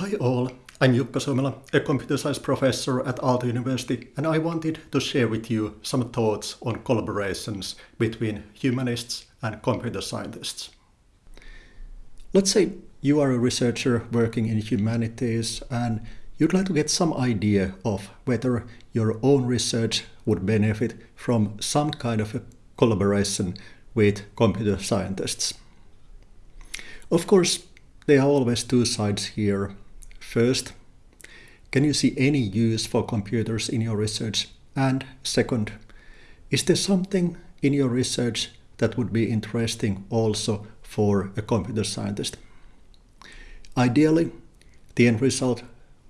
Hi all, I'm Jukka Suomela, a computer science professor at Aalto University, and I wanted to share with you some thoughts on collaborations between humanists and computer scientists. Let's say you are a researcher working in humanities and you'd like to get some idea of whether your own research would benefit from some kind of a collaboration with computer scientists. Of course, there are always two sides here. First, can you see any use for computers in your research? And second, is there something in your research that would be interesting also for a computer scientist? Ideally, the end result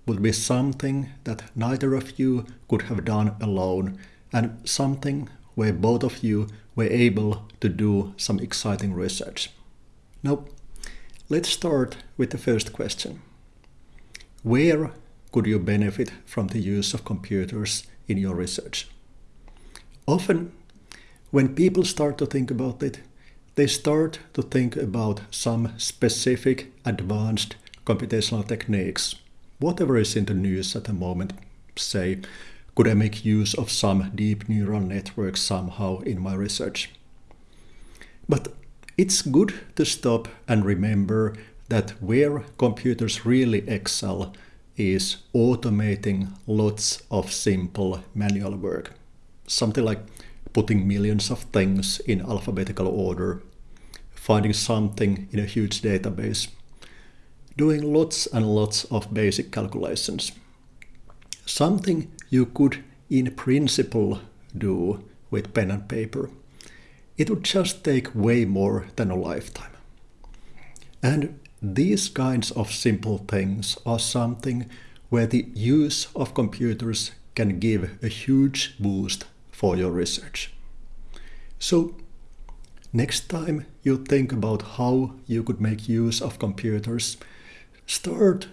would be something that neither of you could have done alone and something where both of you were able to do some exciting research. Now, let's start with the first question. Where could you benefit from the use of computers in your research? Often, when people start to think about it, they start to think about some specific advanced computational techniques whatever is in the news at the moment, say, could I make use of some deep neural networks somehow in my research? But it's good to stop and remember that where computers really excel is automating lots of simple manual work. Something like putting millions of things in alphabetical order, finding something in a huge database, doing lots and lots of basic calculations. Something you could in principle do with pen and paper. It would just take way more than a lifetime. And these kinds of simple things are something where the use of computers can give a huge boost for your research. So next time you think about how you could make use of computers, Start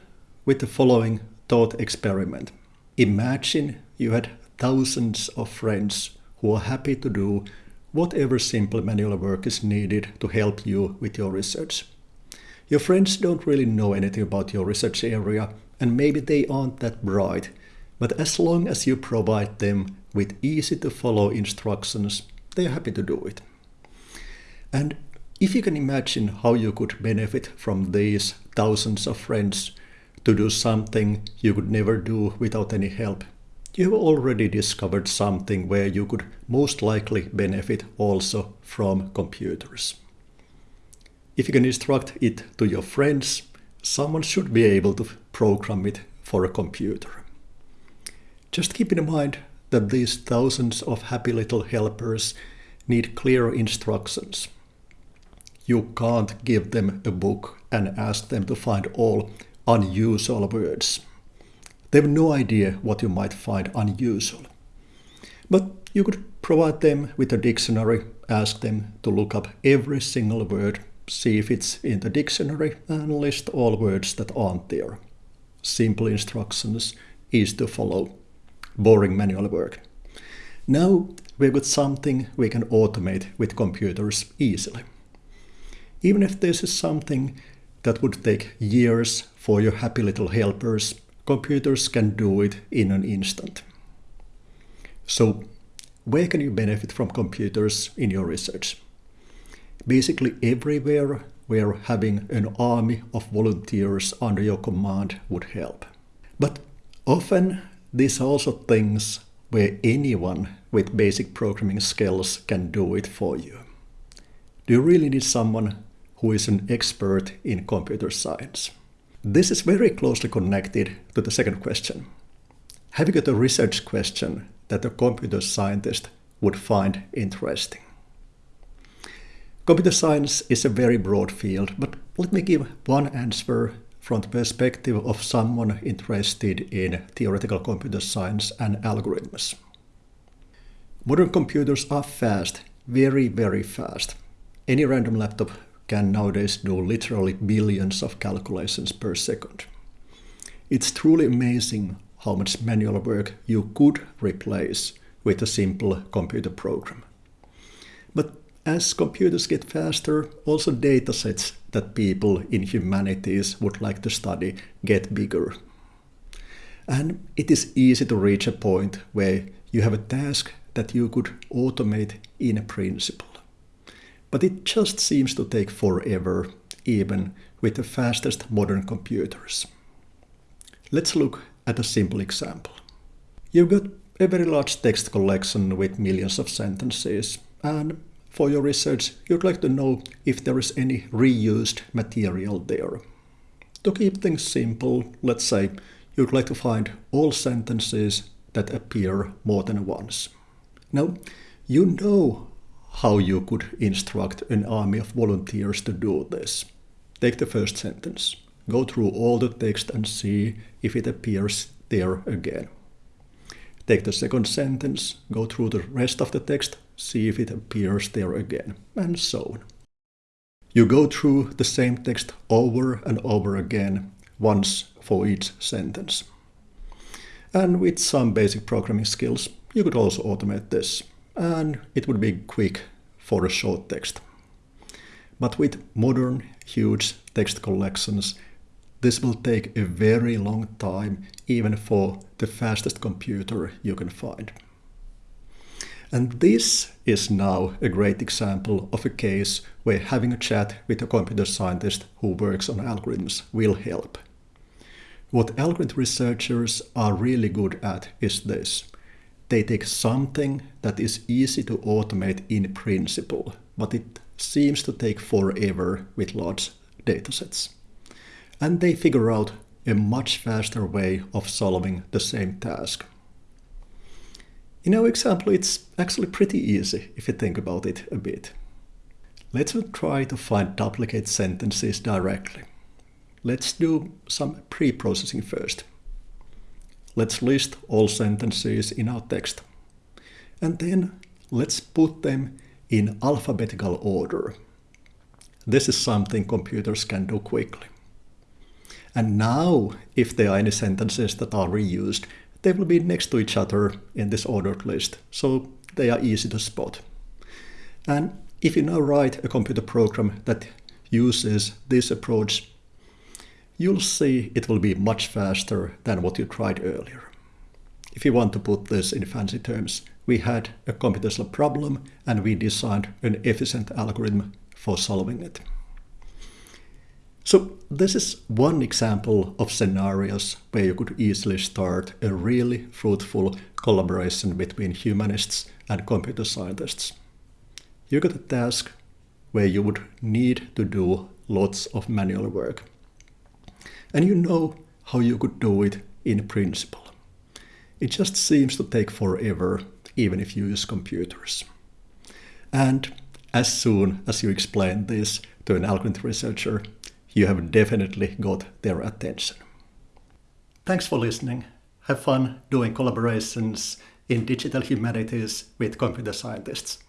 with the following thought experiment. Imagine you had thousands of friends who are happy to do whatever simple manual work is needed to help you with your research. Your friends don't really know anything about your research area and maybe they aren't that bright, but as long as you provide them with easy to follow instructions, they are happy to do it. And if you can imagine how you could benefit from these thousands of friends to do something you could never do without any help, you have already discovered something where you could most likely benefit also from computers. If you can instruct it to your friends, someone should be able to program it for a computer. Just keep in mind that these thousands of happy little helpers need clear instructions you can't give them a book and ask them to find all unusual words. They have no idea what you might find unusual. But you could provide them with a dictionary, ask them to look up every single word, see if it's in the dictionary, and list all words that aren't there. Simple instructions, easy to follow. Boring manual work. Now we've got something we can automate with computers easily. Even if this is something that would take years for your happy little helpers, computers can do it in an instant. So, where can you benefit from computers in your research? Basically everywhere where having an army of volunteers under your command would help. But often these are also things where anyone with basic programming skills can do it for you. Do you really need someone who is an expert in computer science. This is very closely connected to the second question. Have you got a research question that a computer scientist would find interesting? Computer science is a very broad field, but let me give one answer from the perspective of someone interested in theoretical computer science and algorithms. Modern computers are fast, very, very fast. Any random laptop can nowadays do literally billions of calculations per second. It's truly amazing how much manual work you could replace with a simple computer program. But as computers get faster, also datasets that people in humanities would like to study get bigger. And it is easy to reach a point where you have a task that you could automate in principle. But it just seems to take forever, even with the fastest modern computers. Let's look at a simple example. You've got a very large text collection with millions of sentences, and for your research, you'd like to know if there is any reused material there. To keep things simple, let's say you'd like to find all sentences that appear more than once. Now, you know how you could instruct an army of volunteers to do this. Take the first sentence. Go through all the text and see if it appears there again. Take the second sentence, go through the rest of the text, see if it appears there again, and so on. You go through the same text over and over again, once for each sentence. And with some basic programming skills, you could also automate this, and it would be quick for a short text. But with modern, huge text collections, this will take a very long time, even for the fastest computer you can find. And this is now a great example of a case where having a chat with a computer scientist who works on algorithms will help. What algorithm researchers are really good at is this. They take something that is easy to automate in principle, but it seems to take forever with large datasets and they figure out a much faster way of solving the same task. In our example, it's actually pretty easy if you think about it a bit. Let's try to find duplicate sentences directly. Let's do some pre-processing first. Let's list all sentences in our text. And then let's put them in alphabetical order. This is something computers can do quickly. And now, if there are any sentences that are reused, they will be next to each other in this ordered list, so they are easy to spot. And if you now write a computer program that uses this approach, you'll see it will be much faster than what you tried earlier. If you want to put this in fancy terms, we had a computational problem and we designed an efficient algorithm for solving it. So this is one example of scenarios where you could easily start a really fruitful collaboration between humanists and computer scientists. You got a task where you would need to do lots of manual work. And you know how you could do it in principle. It just seems to take forever, even if you use computers. And as soon as you explain this to an algorithm researcher, you have definitely got their attention. Thanks for listening. Have fun doing collaborations in digital humanities with computer scientists.